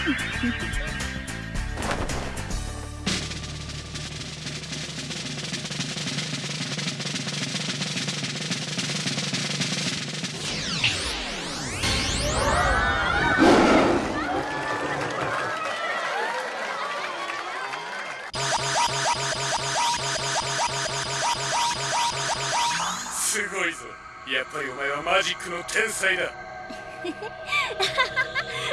すごいぞ。やっぱりお前はマジックの天才だ。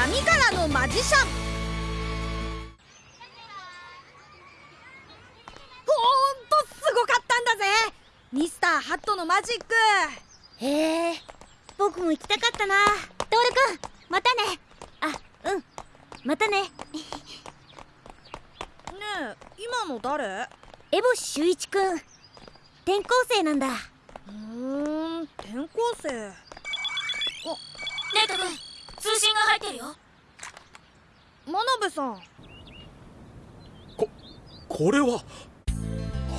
闇からのマジシャン。ほんとすごかったんだぜ。ミスターハットのマジック。へえ僕も行きたかったな。トールくんまたね。あうんまたね。ねえ今の誰？エボシ修一くん。転校生なんだ。うーん転校生。ネート君通信が入ってるよ。真鍋さん。これは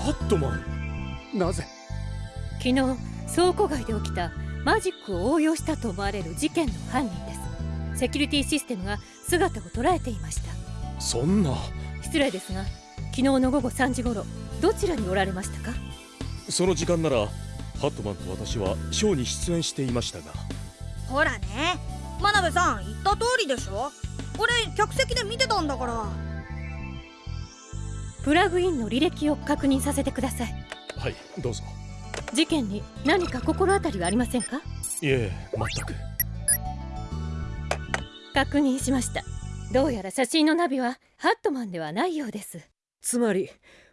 ハットマン。なぜ？昨日倉庫街で起きたマジックを応用したと思われる事件の犯人です。セキュリティシステムが姿を捉えていました。そんな。失礼ですが昨日の午後3時頃どちらにおられましたか？その時間ならハットマンと私はショーに出演していましたが。ほらね真鍋さん言った通りでしょ？俺客席で見てたんだから。プラグインの履歴を確認させてください。はいどうぞ。事件に何か心当たりはありませんか？いえ全く。確認しました。どうやら写真のナビはハットマンではないようです。つまり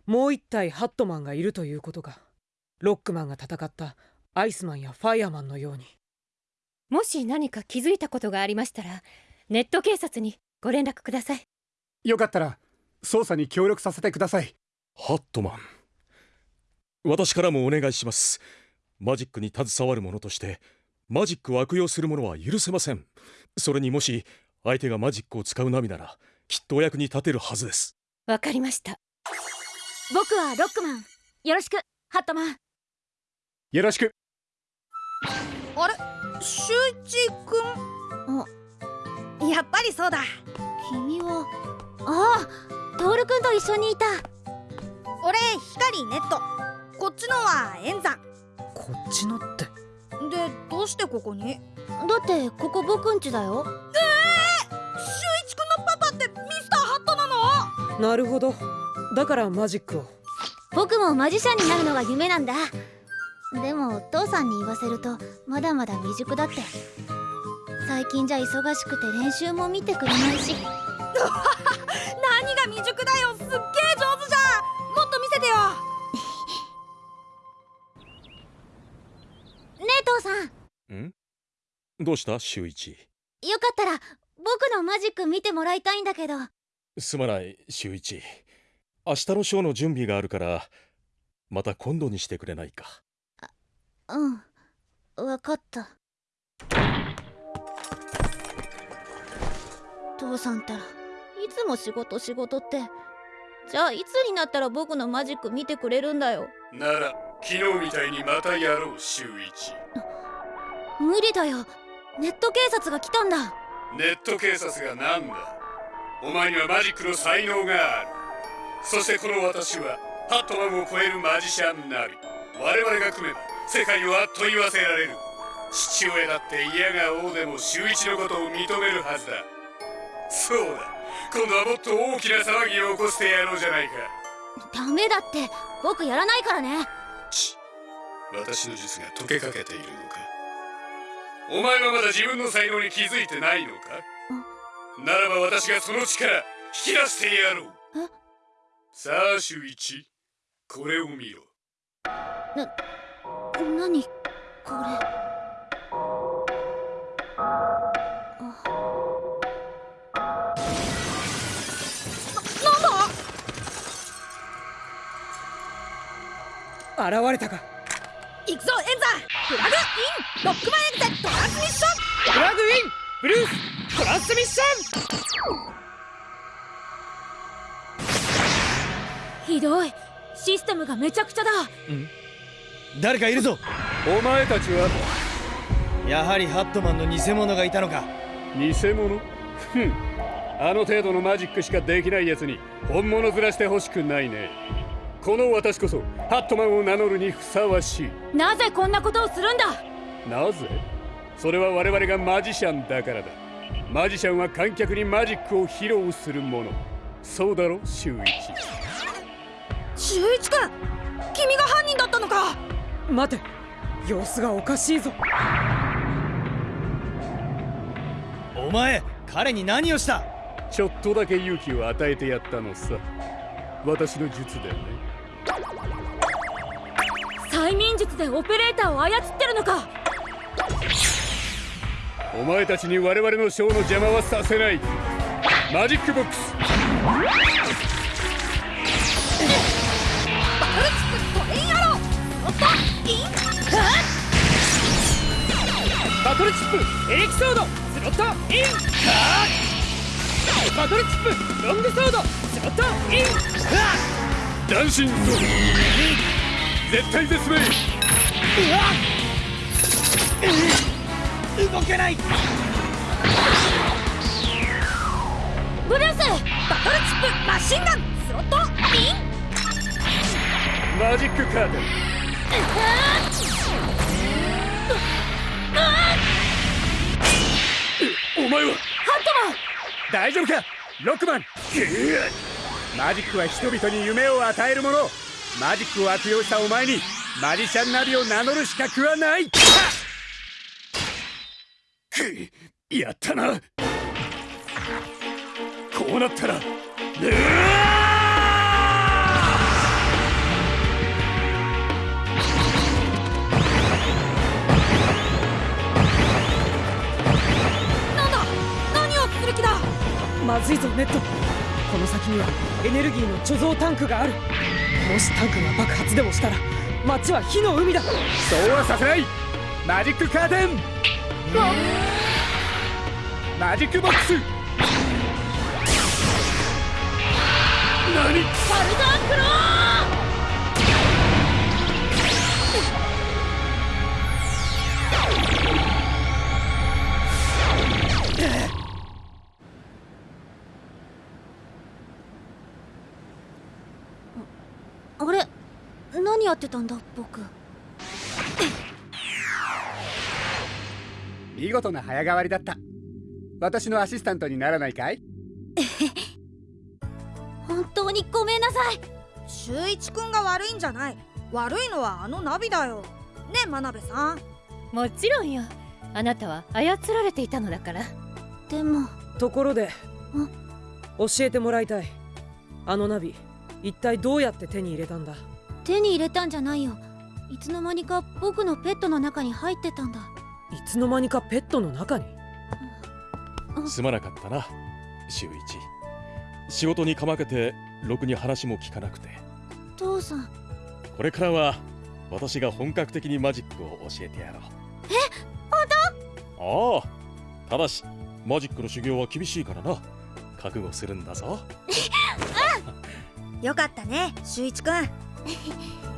もう一体ハットマンがいるということかロックマンが戦ったアイスマンやファイアマンのようにもし何か気づいたことがありましたらネット警察にご連絡ください。よかったら捜査に協力させてください。ハットマン。私からもお願いします。マジックに携わる者としてマジックを悪用する者は許せません。それにもし相手がマジックを使うナビならきっとお役に立てるはずです。わかりました。僕はロックマン。よろしく。ハットマン。よろしく。あれ？修一くん？やっぱりそうだ。君は？ああトールくんと一緒にいた。俺光ネット。こっちのは円山こっちのって？でどうしてここに？だってここ僕んちだよ。修一くんのパパってミスターハットなの？なるほど。だからマジックを。僕もマジシャンになるのが夢なんだでもお父さんに言わせるとまだまだ未熟だって。最近じゃ忙しくて練習も見てくれないし。何が未熟だよすっげえ上手じゃん。もっと見せてよ。ねえ父さん。ん？どうした？周一。よかったら僕のマジック見てもらいたいんだけど。すまない周一。明日のショーの準備があるからまた今度にしてくれないかうん。わかった。父さんったらいつも仕事仕事って。じゃあいつになったら僕のマジック見てくれるんだよ。なら昨日みたいにまたやろう周一。無理だよ。ネット警察が来たんだ。ネット警察がなんだ？お前にはマジックの才能がある。そしてこの私はハットマンを超えるマジシャンなり。我々が組めば世界をあっと言わせられる。父親だって嫌が王でも周一のことを認めるはずだ。そうだ。今度はもっと大きな騒ぎを起こしてやろうじゃないか。ダメだって。僕やらないからね。ち私の術が解けかけているのか？お前はまだ自分の才能に気づいてないのか？ならば私がその力引き出してやろう。え？さあ周一。これを見ろ何？これ。現れたか。行くぞエンザ。プラグイン。ロックマンエグゼト。ランスミッション。プラグイン。ブルース。トランスミッション。ひどい。システムがめちゃくちゃだ誰かいるぞ。お前たちは？やはりハットマンの偽物がいたのか。偽物？ふ んあの程度のマジックしかできないやつに本物ずらしてほしくないね。この私こそハットマンを名乗るにふさわしい。なぜこんなことをするんだ？なぜ？それは我々がマジシャンだからだ。マジシャンは観客にマジックを披露するもの。そうだろ周一。秀一君君が犯人だったのか？待て。様子がおかしいぞ。お前彼に何をした？ちょっとだけ勇気を与えてやったのさ。私の術でね。催眠術でオペレーターを操ってるのか。お前たちに我々のショーの邪魔はさせない。マジックボックスバトルチップエレキソードスロットインバトルチップロングソードスロットインダンシングソード絶対絶命うわ動けないブルースバトルチップマシンガンスロットイン。マジックカーテンお前は？大丈夫か？ロックマン！マジックは人々に夢を与えるもの。マジックを悪用したお前にマジシャンナビを名乗る資格はない。くやったな。こうなったらうまずいぞネット。この先にはエネルギーの貯蔵タンクがある。もしタンクが爆発でもしたら街は火の海だ。そうはさせない。マジックカーテン。マジックボックス。何？パルダークロあれ？何やってたんだ僕。見事な早変わりだった。私のアシスタントにならないかい？本当にごめんなさい。秀一君が悪いんじゃない。悪いのはあのナビだよ。ね真鍋さん。もちろんよ。あなたは操られていたのだから。でも。ところで教えてもらいたい。あのナビ一体どうやって手に入れたんだ？手に入れたんじゃないよ。いつの間にか僕のペットの中に入ってたんだ。いつの間にかペットの中に？すまなかったな周一。仕事にかまけてろくに話も聞かなくて。父さん。これからは私が本格的にマジックを教えてやろう。え？本ああ。ただしマジックの修行は厳しいからな。覚悟するんだぞ よかったね秀一君当